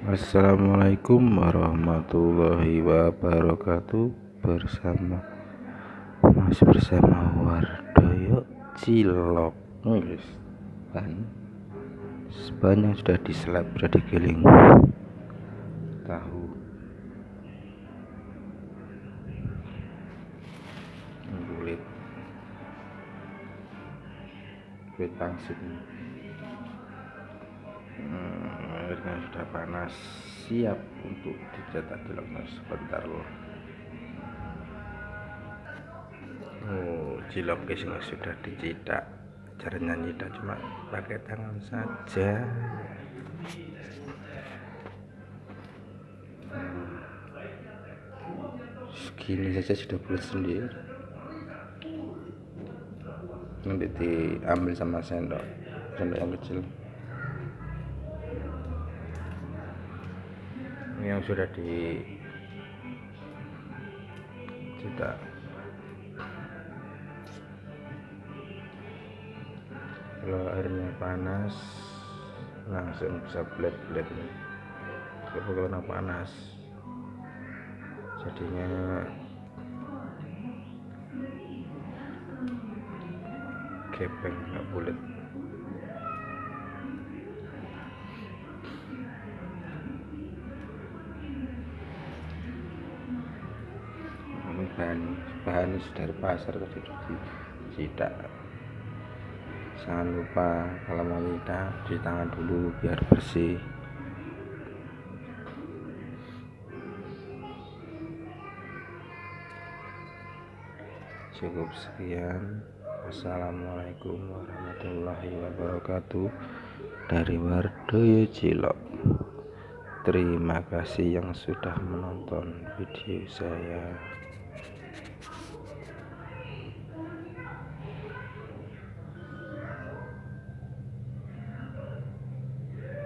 Assalamualaikum warahmatullahi wabarakatuh. Bersama masih bersama Wardoyo Cilok. Guys ban. Sebanyak sudah diselap sudah digiling. Tahu. Kulit. Kulit pangsit. Hmm, airnya sudah panas siap untuk dicetak ciloknya sebentar loh. Oh cilok guys sudah dicetak caranya nyetak cuma pakai tangan saja. Segini saja sudah bulat sendiri. Nanti diambil sama sendok sendok yang kecil yang sudah di cetak kalau airnya panas langsung bisa bled-bled kalau karena panas jadinya gepeng nggak bulat bahan bahan dari pasar tadi tidak. Jangan lupa kalau mau nyetak cuci tangan dulu biar bersih. Cukup sekian. Assalamualaikum warahmatullahi wabarakatuh. Dari Wardoyo Cilok. Terima kasih yang sudah menonton video saya